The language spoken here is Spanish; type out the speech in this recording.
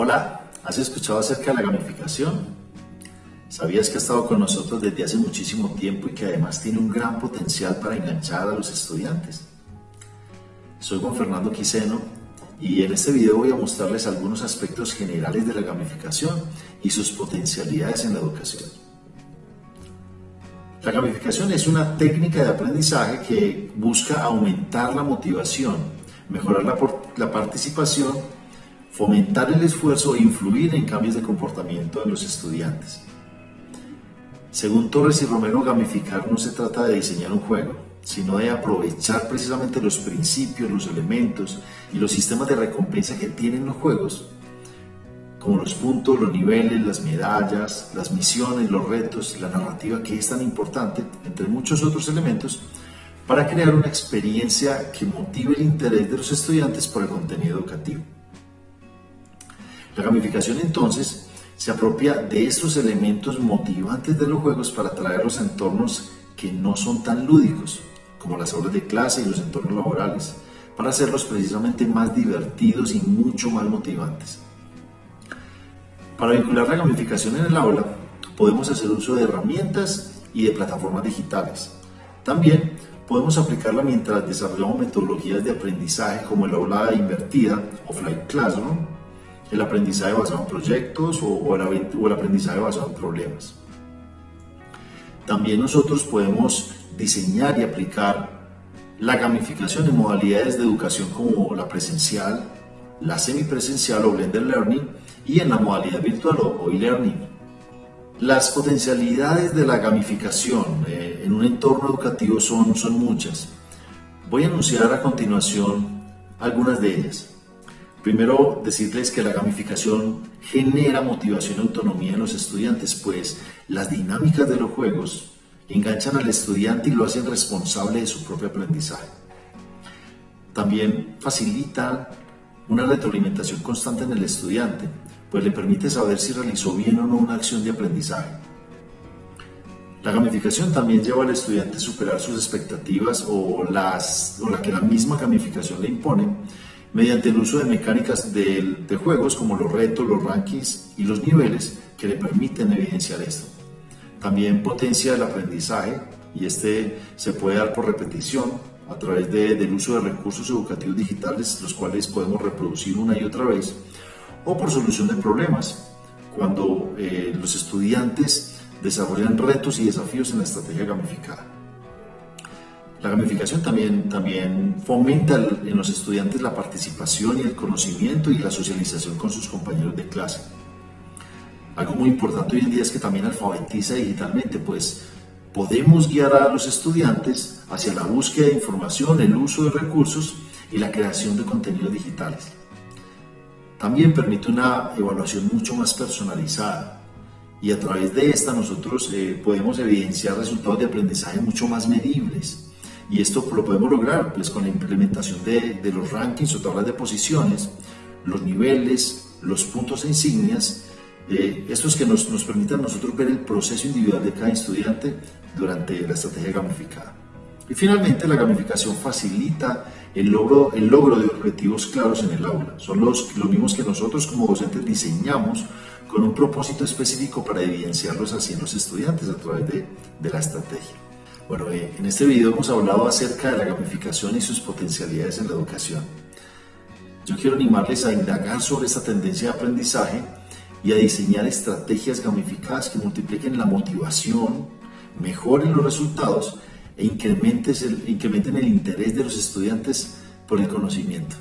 Hola, ¿has escuchado acerca de la gamificación? ¿Sabías que ha estado con nosotros desde hace muchísimo tiempo y que además tiene un gran potencial para enganchar a los estudiantes? Soy Juan Fernando Quiseno y en este video voy a mostrarles algunos aspectos generales de la gamificación y sus potencialidades en la educación. La gamificación es una técnica de aprendizaje que busca aumentar la motivación, mejorar la, la participación, fomentar el esfuerzo e influir en cambios de comportamiento de los estudiantes. Según Torres y Romero, gamificar no se trata de diseñar un juego, sino de aprovechar precisamente los principios, los elementos y los sistemas de recompensa que tienen los juegos como los puntos, los niveles, las medallas, las misiones, los retos, la narrativa que es tan importante, entre muchos otros elementos, para crear una experiencia que motive el interés de los estudiantes por el contenido educativo. La gamificación entonces se apropia de estos elementos motivantes de los juegos para atraerlos a entornos que no son tan lúdicos, como las aulas de clase y los entornos laborales, para hacerlos precisamente más divertidos y mucho más motivantes. Para vincular la gamificación en el aula, podemos hacer uso de herramientas y de plataformas digitales. También podemos aplicarla mientras desarrollamos metodologías de aprendizaje como el aula invertida, offline classroom, el aprendizaje basado en proyectos o, el, aprendizaje basado en problemas. También nosotros podemos diseñar y aplicar la gamificación en modalidades de educación como la presencial, la semipresencial o blended learning y en la modalidad virtual o e-learning. Las potencialidades de la gamificación eh, en un entorno educativo son, son muchas. Voy a anunciar a continuación algunas de ellas. Primero, decirles que la gamificación genera motivación y autonomía en los estudiantes, pues las dinámicas de los juegos enganchan al estudiante y lo hacen responsable de su propio aprendizaje. También facilitan una retroalimentación constante en el estudiante, pues le permite saber si realizó bien o no una acción de aprendizaje. La gamificación también lleva al estudiante a superar sus expectativas o, las, o la que la misma gamificación le impone mediante el uso de mecánicas de, juegos como los retos, los rankings y los niveles que le permiten evidenciar esto. También potencia el aprendizaje y este se puede dar por repetición a través del uso de recursos educativos digitales, los cuales podemos reproducir una y otra vez, o por solución de problemas, cuando eh, los estudiantes desarrollan retos y desafíos en la estrategia gamificada. La gamificación también, también fomenta en los estudiantes la participación y el conocimiento y la socialización con sus compañeros de clase. Algo muy importante hoy en día es que también alfabetiza digitalmente, pues podemos guiar a los estudiantes hacia la búsqueda de información, el uso de recursos y la creación de contenidos digitales. También permite una evaluación mucho más personalizada y a través de esta nosotros eh, podemos evidenciar resultados de aprendizaje mucho más medibles. Y esto lo podemos lograr pues, con la implementación de, de los rankings o tablas de posiciones, los niveles, los puntos e insignias eh, estos que nos, nos permitan nosotros ver el proceso individual de cada estudiante durante la estrategia gamificada. Y finalmente, la gamificación facilita el logro, el logro de objetivos claros en el aula. Son los, los mismos que nosotros como docentes diseñamos con un propósito específico para evidenciarlos así en los estudiantes a través de, de la estrategia. Bueno, eh, en este video hemos hablado acerca de la gamificación y sus potencialidades en la educación. Yo quiero animarles a indagar sobre esta tendencia de aprendizaje y a diseñar estrategias gamificadas que multipliquen la motivación, mejoren los resultados e incrementen el, incrementen el interés de los estudiantes por el conocimiento.